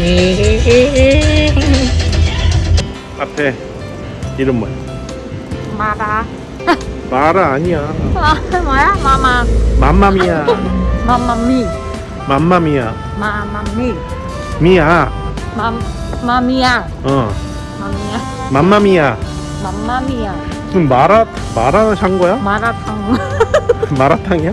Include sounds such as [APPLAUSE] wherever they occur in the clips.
[LAUGHS] 앞에 이름 뭐야? 마라. [LAUGHS] 마라 아니야. 아, 뭐야? 마마. 맘마미야. 마마미. 맘마미야. 마마미. 미야. 맘 마미야. 어. 마미야. 맘마미야. 맘마미야. 무슨 마라 마라 산 거야? 마라탕. [LAUGHS] 마라탕이야?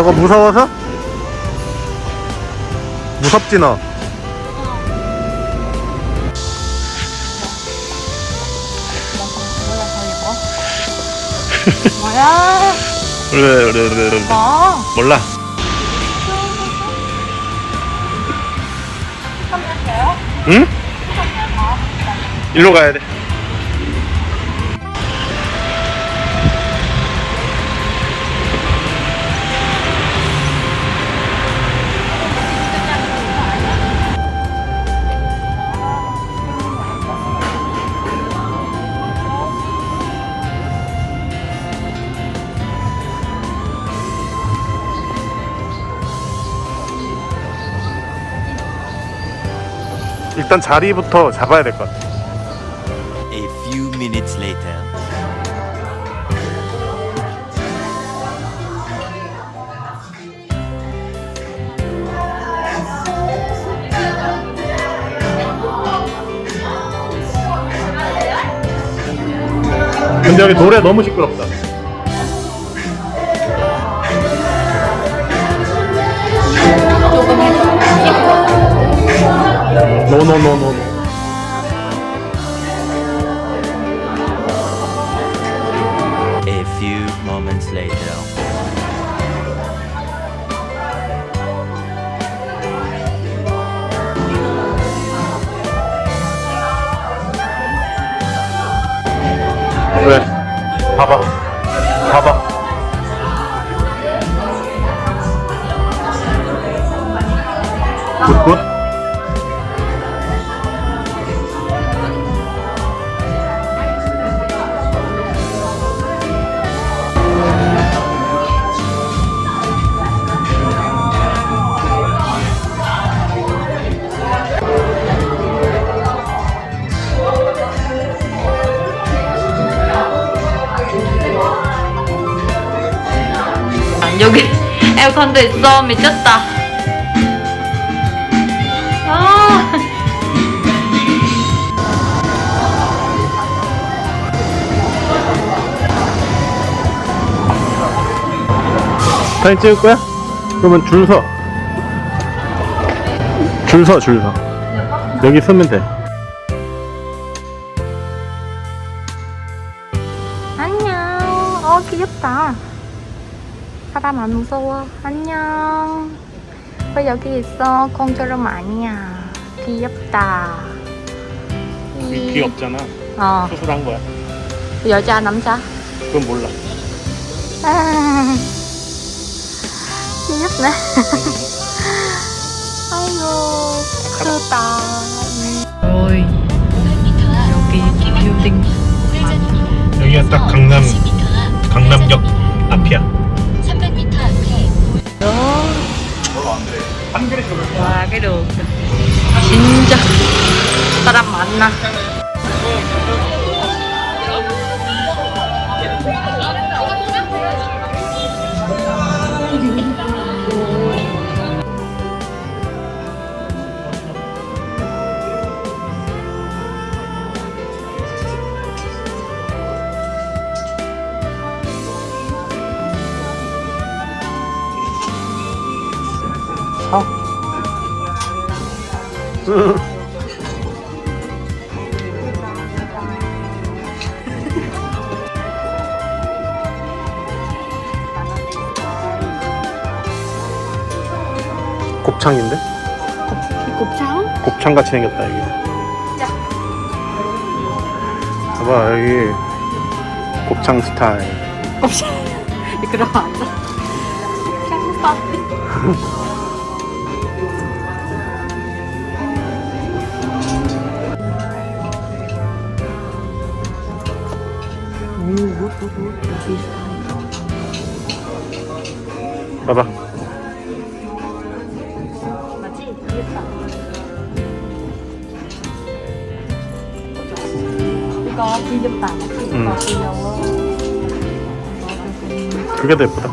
저거 무서워서? 무섭지 너? 뭐야? 그래 그래 그래 그래. 뭐? 몰라. 응? 일로 가야 돼. 일단 자리부터 잡아야 될 것 같아. A few minutes later. 근데 여기 노래 너무 시끄럽다. 노노노노. A few moments later. 왜? 봐봐. 봐봐. 굿굿. 에어컨도 있어. 미쳤다. 아. 사진 찍을 거야? 그러면 줄 서. 줄 서, 줄 서. 여기 서면 돼. 사람 안 무서워. 안녕. 왜 여기 있어? 공처럼 아니야. 귀엽다. 이- 귀엽잖아. 어, 수술한 거야. 여자, 남자. 그건 몰라. 아, 귀엽네. [LAUGHS] 아이고, 크다. ôi, 여기 빌딩 여기가 딱 강남, 강남역 앞이야. 와, đường 진짜 사람 많나? [LAUGHS] 곱창인데? 곱창? 곱창같이 생겼다 이게. 봐봐 여기 곱창 스타일. 곱창. 그럼 안 돼. 곱창 스타일. [LAUGHS] 비슷한 봐봐. 맞지? 이거 귀엽다 응. 이거 귀여워 그게 더 예쁘다.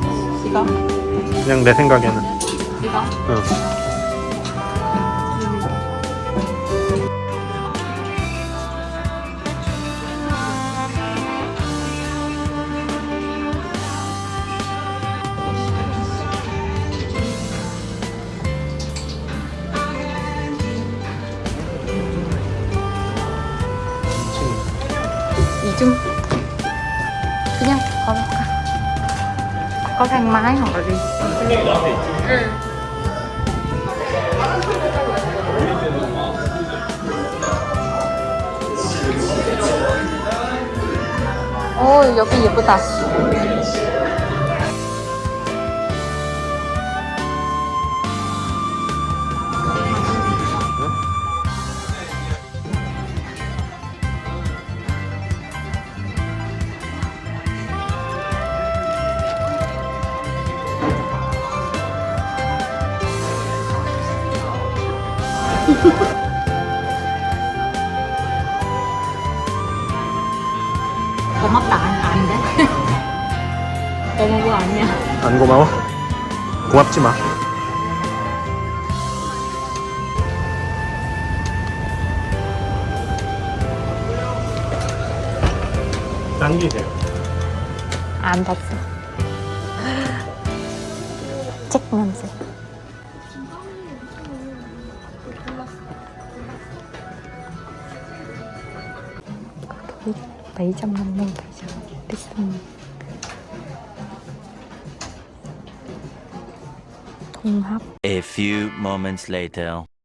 이거 그냥 내 생각에는. 이거 응. 그냥 걸어가 có thang máy hoặc là đi 오 여기 예쁘다 고맙다 안, 아닌데 고마운 거 아니야 안 고마워? 고맙지 마. 당기세요. 안 봤어 책 냄새 거기 750 peso 비싼 통합 A few moments later. 집에 가